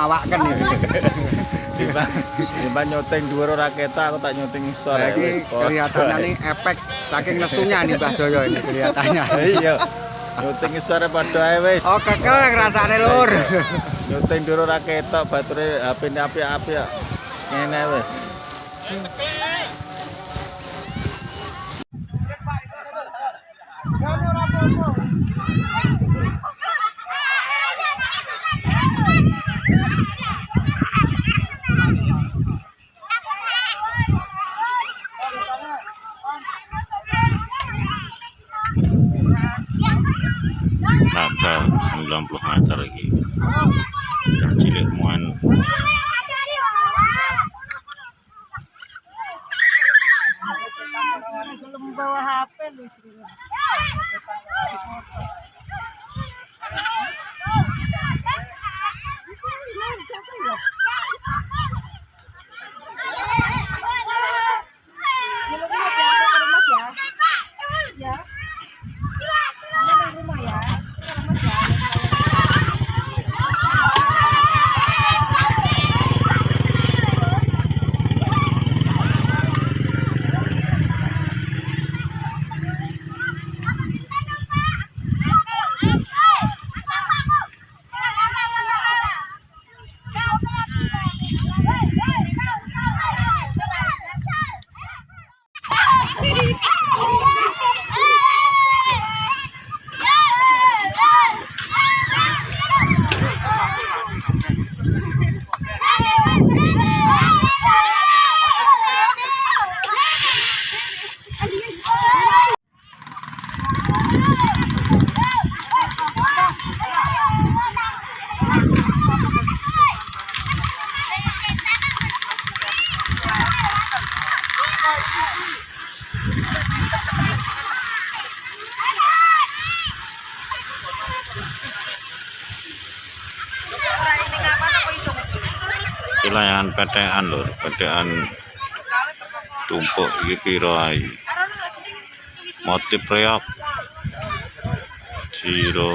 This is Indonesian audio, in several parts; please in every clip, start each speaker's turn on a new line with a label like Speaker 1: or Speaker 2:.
Speaker 1: mawaken iki.
Speaker 2: Timbang timbang nyuting dhuwur raketa aku tak nyuting isor
Speaker 1: Nah,
Speaker 2: ya wis
Speaker 1: kelihatannya nih efek saking nesunya nih Mbah Joyo ini kelihatannya.
Speaker 2: Iya. Nyuting isore padha ae wis.
Speaker 1: Oh kekel rasane lur.
Speaker 2: Nyuting dhuwur raketa bature HP-ne apik-apik. kok. Ngene wis.
Speaker 3: Naga
Speaker 4: belum bawa HP lu
Speaker 3: wilayahan PTN lho, PTN tumpuk iki piro ae. Motif reok Jiro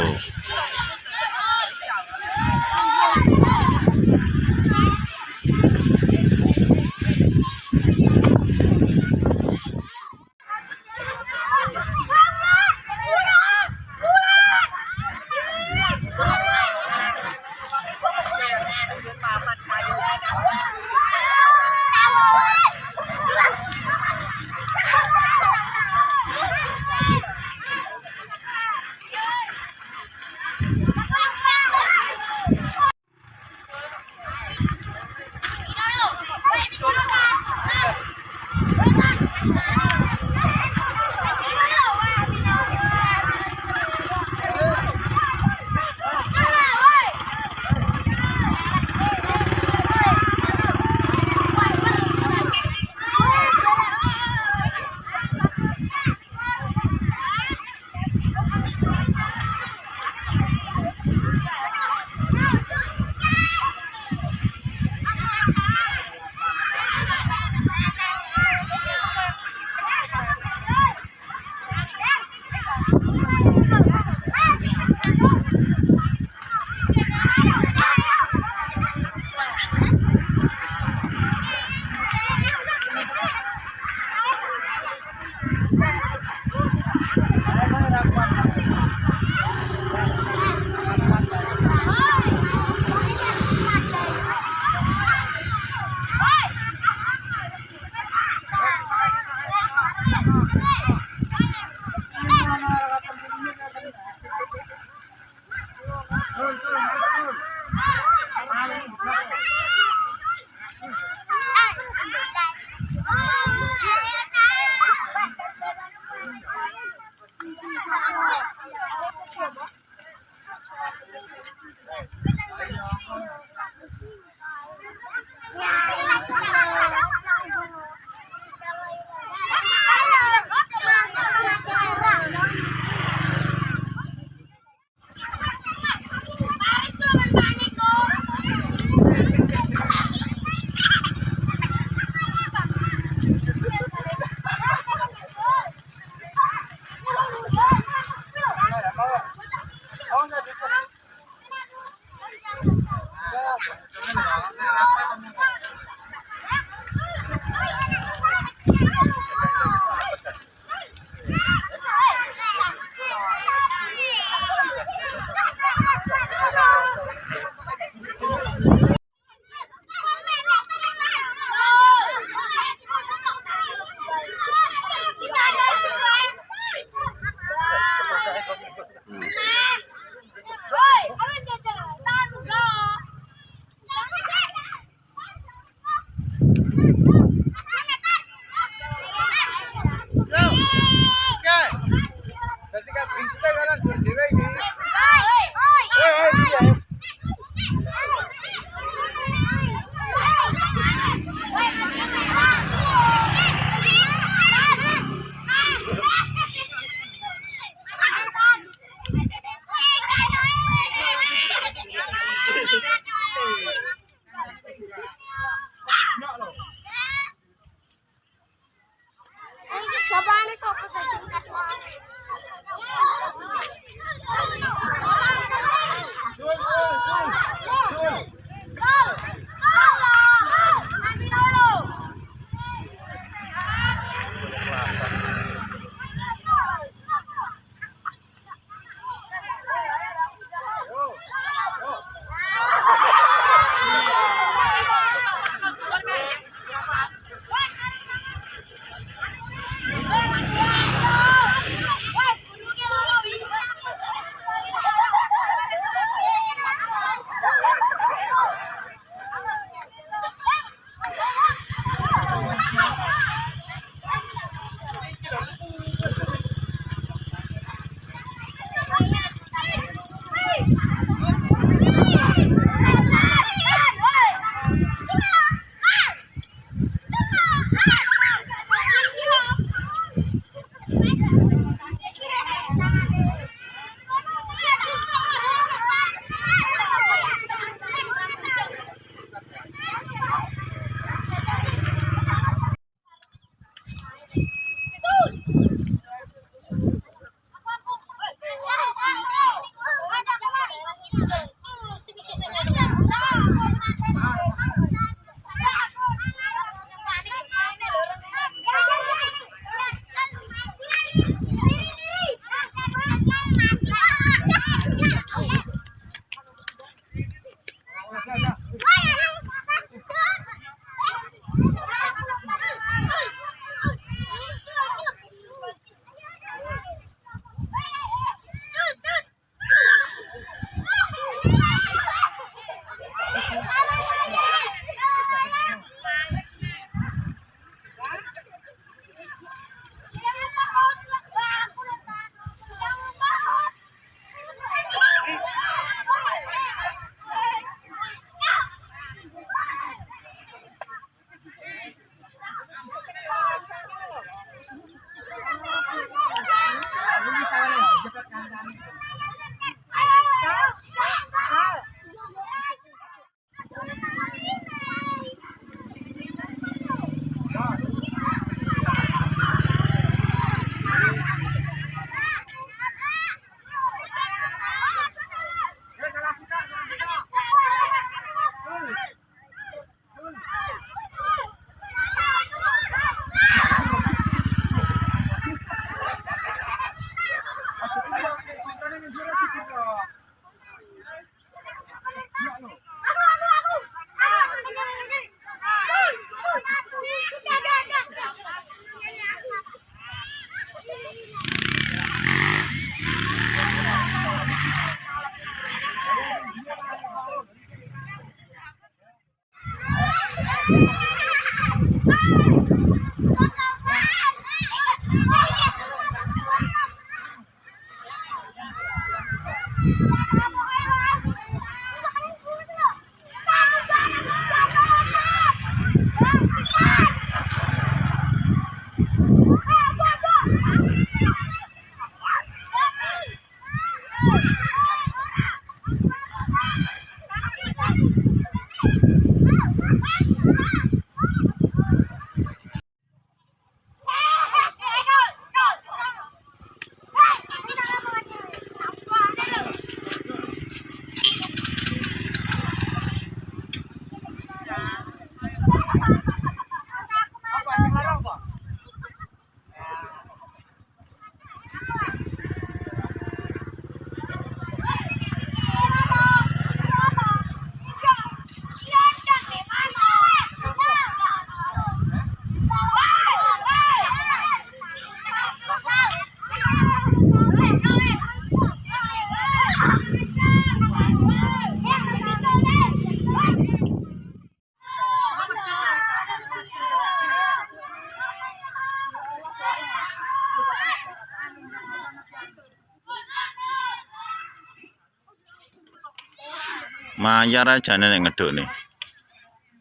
Speaker 3: Mayar aja nek ngeduk nih.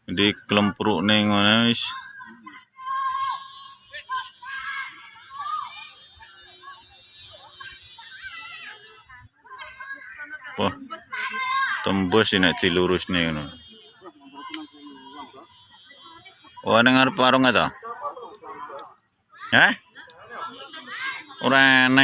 Speaker 3: Di kelempruk nih ngono wis. Wah, tembus ini dilurus nih ngono. Oh, nang arep warung ta? Hah? Ora neng